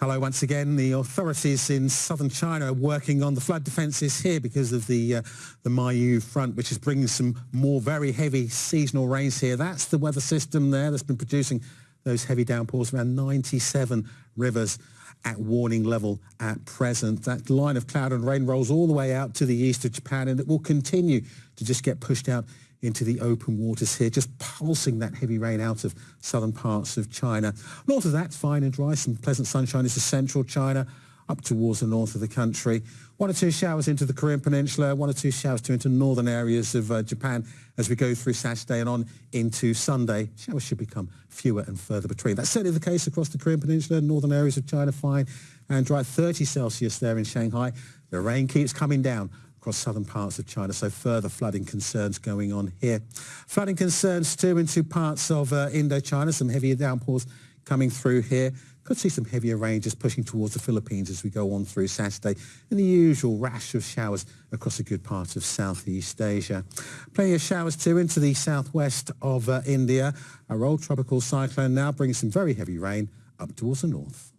Hello once again. The authorities in southern China are working on the flood defences here because of the uh, the Meiyu front, which is bringing some more very heavy seasonal rains here. That's the weather system there that's been producing those heavy downpours around 97 rivers at warning level at present. That line of cloud and rain rolls all the way out to the east of Japan and it will continue to just get pushed out into the open waters here, just pulsing that heavy rain out of southern parts of China. North of that, fine and dry, some pleasant sunshine into central China, up towards the north of the country. One or two showers into the Korean Peninsula, one or two showers too into northern areas of uh, Japan as we go through Saturday and on into Sunday. Showers should become fewer and further between. That's certainly the case across the Korean Peninsula, northern areas of China, fine and dry. 30 Celsius there in Shanghai. The rain keeps coming down across southern parts of China, so further flooding concerns going on here. Flooding concerns too into parts of uh, Indochina, some heavier downpours coming through here. Could see some heavier rain just pushing towards the Philippines as we go on through Saturday and the usual rash of showers across a good part of Southeast Asia. Plenty of showers too into the southwest of uh, India. A rolled tropical cyclone now brings some very heavy rain up towards the north.